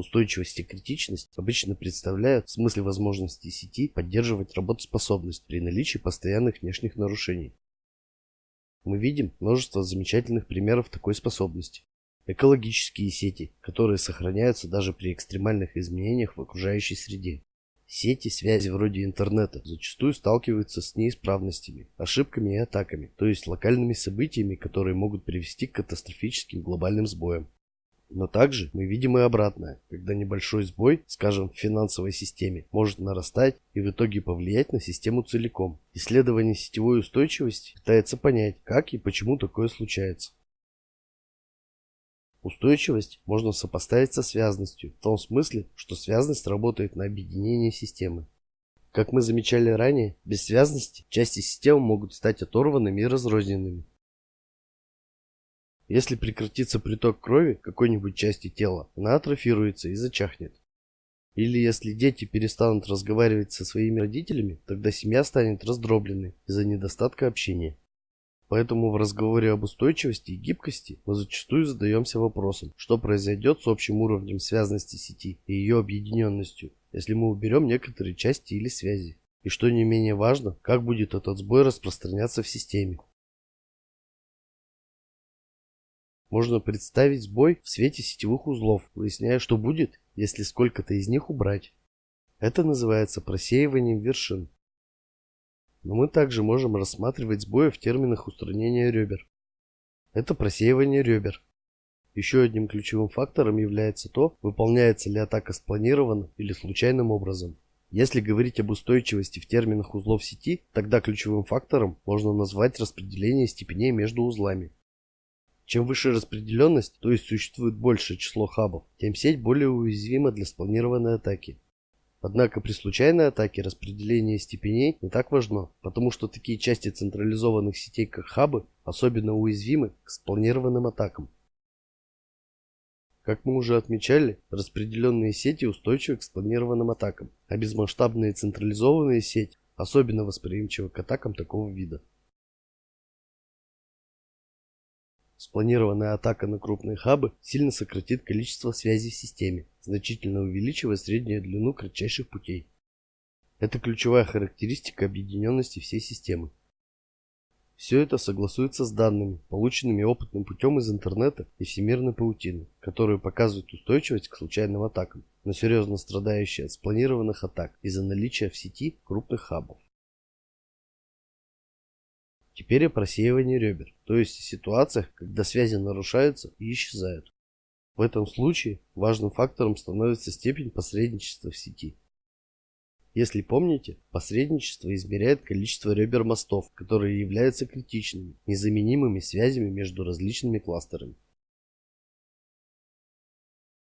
Устойчивость и критичность обычно представляют в смысле возможности сети поддерживать работоспособность при наличии постоянных внешних нарушений. Мы видим множество замечательных примеров такой способности. Экологические сети, которые сохраняются даже при экстремальных изменениях в окружающей среде. Сети связи вроде интернета зачастую сталкиваются с неисправностями, ошибками и атаками, то есть локальными событиями, которые могут привести к катастрофическим глобальным сбоям. Но также мы видим и обратное, когда небольшой сбой, скажем, в финансовой системе, может нарастать и в итоге повлиять на систему целиком. Исследование сетевой устойчивости пытается понять, как и почему такое случается. Устойчивость можно сопоставить со связностью, в том смысле, что связность работает на объединение системы. Как мы замечали ранее, без связности части системы могут стать оторванными и разрозненными. Если прекратится приток крови какой-нибудь части тела, она атрофируется и зачахнет. Или если дети перестанут разговаривать со своими родителями, тогда семья станет раздробленной из-за недостатка общения. Поэтому в разговоре об устойчивости и гибкости мы зачастую задаемся вопросом, что произойдет с общим уровнем связности сети и ее объединенностью, если мы уберем некоторые части или связи. И что не менее важно, как будет этот сбой распространяться в системе. Можно представить сбой в свете сетевых узлов, выясняя, что будет, если сколько-то из них убрать. Это называется просеиванием вершин. Но мы также можем рассматривать сбои в терминах устранения ребер. Это просеивание ребер. Еще одним ключевым фактором является то, выполняется ли атака спланированно или случайным образом. Если говорить об устойчивости в терминах узлов сети, тогда ключевым фактором можно назвать распределение степеней между узлами. Чем выше распределенность, то есть существует большее число хабов, тем сеть более уязвима для спланированной атаки. Однако при случайной атаке распределение степеней не так важно, потому что такие части централизованных сетей, как хабы, особенно уязвимы к спланированным атакам. Как мы уже отмечали, распределенные сети устойчивы к спланированным атакам, а безмасштабные централизованные сети особенно восприимчивы к атакам такого вида. Спланированная атака на крупные хабы сильно сократит количество связей в системе, значительно увеличивая среднюю длину кратчайших путей. Это ключевая характеристика объединенности всей системы. Все это согласуется с данными, полученными опытным путем из интернета и всемирной паутины, которые показывают устойчивость к случайным атакам, но серьезно страдающие от спланированных атак из-за наличия в сети крупных хабов. Теперь о просеивании ребер, то есть о ситуациях, когда связи нарушаются и исчезают. В этом случае важным фактором становится степень посредничества в сети. Если помните, посредничество измеряет количество ребер мостов, которые являются критичными, незаменимыми связями между различными кластерами.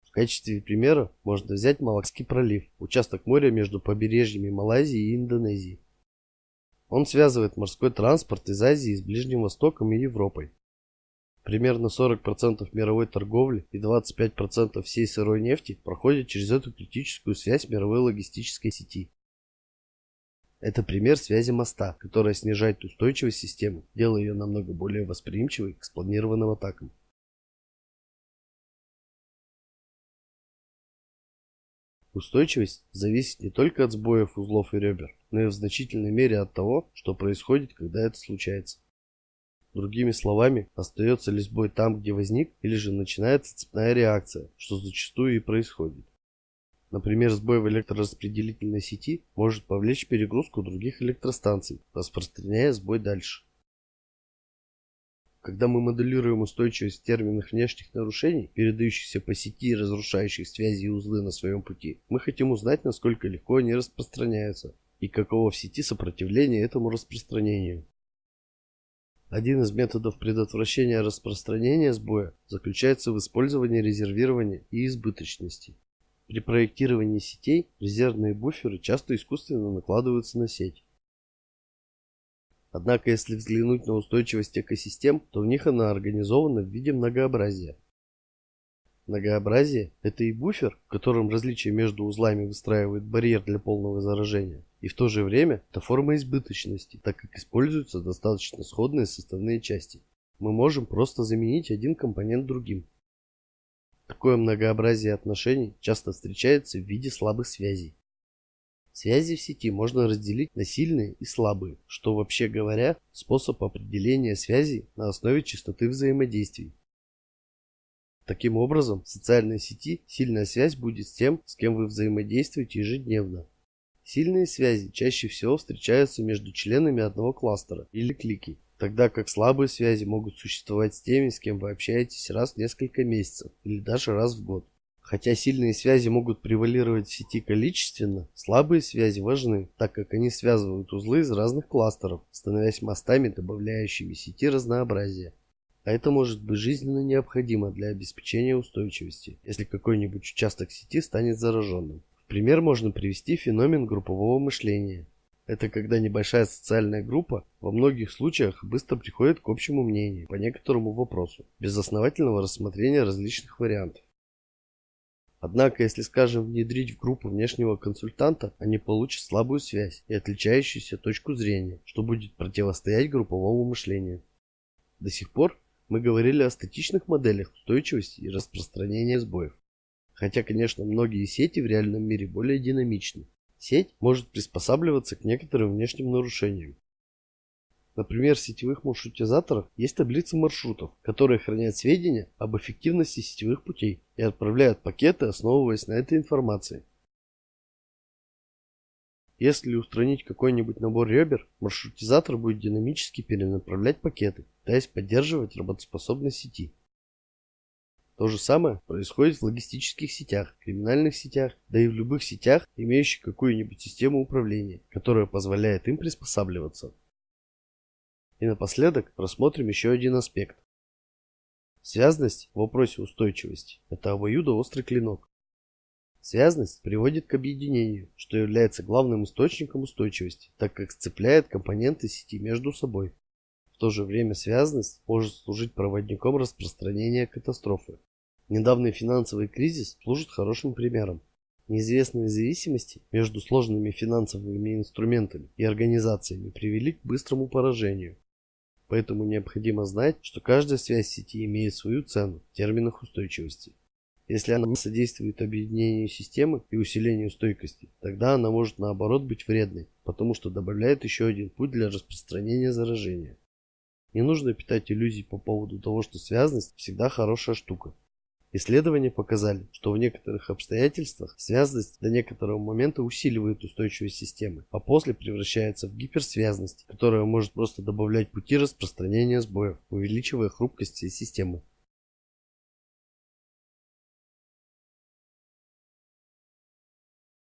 В качестве примера можно взять Малакский пролив, участок моря между побережьями Малайзии и Индонезии. Он связывает морской транспорт из Азии с Ближним Востоком и Европой. Примерно 40% мировой торговли и 25% всей сырой нефти проходят через эту критическую связь мировой логистической сети. Это пример связи моста, которая снижает устойчивость системы, делая ее намного более восприимчивой к спланированным атакам. Устойчивость зависит не только от сбоев узлов и ребер, но и в значительной мере от того, что происходит, когда это случается. Другими словами, остается ли сбой там, где возник, или же начинается цепная реакция, что зачастую и происходит. Например, сбой в электрораспределительной сети может повлечь перегрузку других электростанций, распространяя сбой дальше. Когда мы моделируем устойчивость в внешних нарушений, передающихся по сети и разрушающих связи и узлы на своем пути, мы хотим узнать, насколько легко они распространяются и каково в сети сопротивление этому распространению. Один из методов предотвращения распространения сбоя заключается в использовании резервирования и избыточности. При проектировании сетей резервные буферы часто искусственно накладываются на сеть. Однако, если взглянуть на устойчивость экосистем, то в них она организована в виде многообразия. Многообразие – это и буфер, в котором различия между узлами выстраивают барьер для полного заражения, и в то же время это форма избыточности, так как используются достаточно сходные составные части. Мы можем просто заменить один компонент другим. Такое многообразие отношений часто встречается в виде слабых связей. Связи в сети можно разделить на сильные и слабые, что вообще говоря, способ определения связей на основе частоты взаимодействий. Таким образом, в социальной сети сильная связь будет с тем, с кем вы взаимодействуете ежедневно. Сильные связи чаще всего встречаются между членами одного кластера или клики, тогда как слабые связи могут существовать с теми, с кем вы общаетесь раз в несколько месяцев или даже раз в год. Хотя сильные связи могут превалировать в сети количественно, слабые связи важны, так как они связывают узлы из разных кластеров, становясь мостами, добавляющими сети разнообразия. А это может быть жизненно необходимо для обеспечения устойчивости, если какой-нибудь участок сети станет зараженным. В пример можно привести феномен группового мышления. Это когда небольшая социальная группа во многих случаях быстро приходит к общему мнению по некоторому вопросу, без основательного рассмотрения различных вариантов. Однако, если, скажем, внедрить в группу внешнего консультанта, они получат слабую связь и отличающуюся точку зрения, что будет противостоять групповому мышлению. До сих пор мы говорили о статичных моделях устойчивости и распространения сбоев. Хотя, конечно, многие сети в реальном мире более динамичны. Сеть может приспосабливаться к некоторым внешним нарушениям, Например, в сетевых маршрутизаторах есть таблицы маршрутов, которые хранят сведения об эффективности сетевых путей и отправляют пакеты, основываясь на этой информации. Если устранить какой-нибудь набор ребер, маршрутизатор будет динамически перенаправлять пакеты, пытаясь поддерживать работоспособность сети. То же самое происходит в логистических сетях, криминальных сетях, да и в любых сетях, имеющих какую-нибудь систему управления, которая позволяет им приспосабливаться. И напоследок рассмотрим еще один аспект. Связность в вопросе устойчивости – это обоюдоострый клинок. Связность приводит к объединению, что является главным источником устойчивости, так как сцепляет компоненты сети между собой. В то же время связность может служить проводником распространения катастрофы. Недавний финансовый кризис служит хорошим примером. Неизвестные зависимости между сложными финансовыми инструментами и организациями привели к быстрому поражению. Поэтому необходимо знать, что каждая связь сети имеет свою цену в терминах устойчивости. Если она содействует объединению системы и усилению стойкости, тогда она может наоборот быть вредной, потому что добавляет еще один путь для распространения заражения. Не нужно питать иллюзий по поводу того, что связность всегда хорошая штука. Исследования показали, что в некоторых обстоятельствах связность до некоторого момента усиливает устойчивость системы, а после превращается в гиперсвязность, которая может просто добавлять пути распространения сбоев, увеличивая хрупкость всей системы.